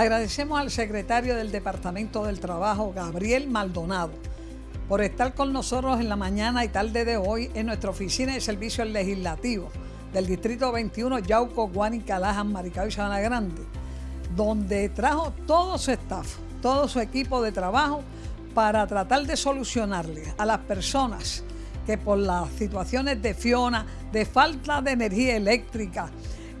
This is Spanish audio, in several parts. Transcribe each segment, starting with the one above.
Agradecemos al secretario del Departamento del Trabajo, Gabriel Maldonado, por estar con nosotros en la mañana y tarde de hoy en nuestra oficina de servicios legislativos del Distrito 21, Yauco, Guánica, Lajan, Maricao y Sabana Grande, donde trajo todo su staff, todo su equipo de trabajo para tratar de solucionarle a las personas que por las situaciones de Fiona, de falta de energía eléctrica,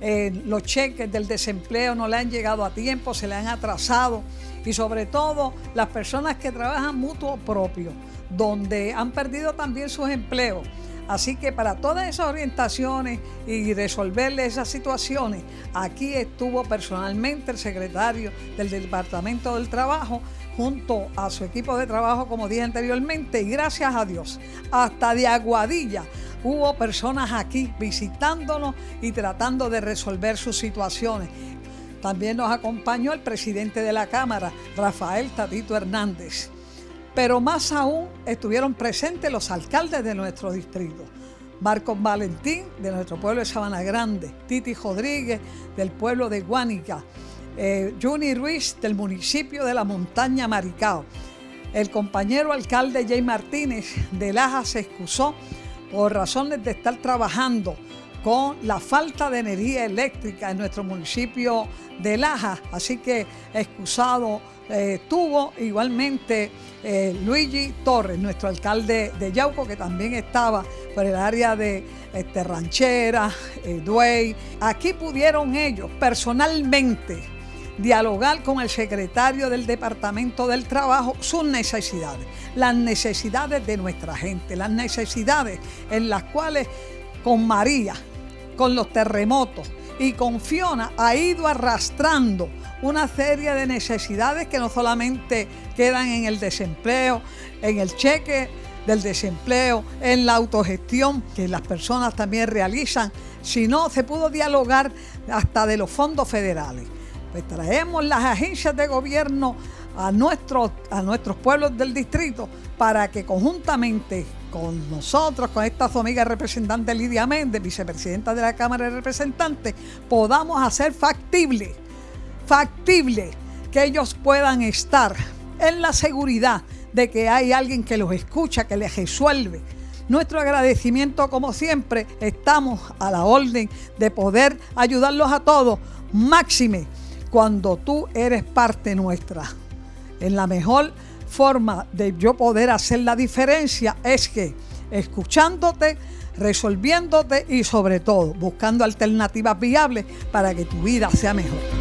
eh, los cheques del desempleo no le han llegado a tiempo, se le han atrasado y sobre todo las personas que trabajan mutuo propio, donde han perdido también sus empleos. Así que para todas esas orientaciones y resolverle esas situaciones, aquí estuvo personalmente el secretario del Departamento del Trabajo junto a su equipo de trabajo, como dije anteriormente, y gracias a Dios, hasta de Aguadilla hubo personas aquí visitándonos y tratando de resolver sus situaciones. También nos acompañó el presidente de la Cámara, Rafael Tatito Hernández. Pero más aún estuvieron presentes los alcaldes de nuestro distrito. Marcos Valentín, de nuestro pueblo de Sabana Grande, Titi Rodríguez, del pueblo de Guánica, eh, Juni Ruiz, del municipio de la Montaña Maricao. El compañero alcalde Jay Martínez de Laja se excusó por razones de estar trabajando con la falta de energía eléctrica en nuestro municipio de Laja, así que excusado eh, tuvo igualmente eh, Luigi Torres, nuestro alcalde de Yauco, que también estaba por el área de este, Ranchera, eh, Duey. Aquí pudieron ellos personalmente dialogar con el secretario del Departamento del Trabajo sus necesidades, las necesidades de nuestra gente, las necesidades en las cuales con María, con los terremotos y con Fiona ha ido arrastrando una serie de necesidades que no solamente quedan en el desempleo, en el cheque del desempleo, en la autogestión que las personas también realizan, sino se pudo dialogar hasta de los fondos federales. Pues traemos las agencias de gobierno a nuestros, a nuestros pueblos del distrito para que conjuntamente con nosotros, con esta su amiga representante Lidia Méndez, vicepresidenta de la Cámara de Representantes, podamos hacer factible, factible que ellos puedan estar en la seguridad de que hay alguien que los escucha, que les resuelve. Nuestro agradecimiento, como siempre, estamos a la orden de poder ayudarlos a todos, máxime cuando tú eres parte nuestra. En la mejor forma de yo poder hacer la diferencia es que escuchándote, resolviéndote y sobre todo buscando alternativas viables para que tu vida sea mejor.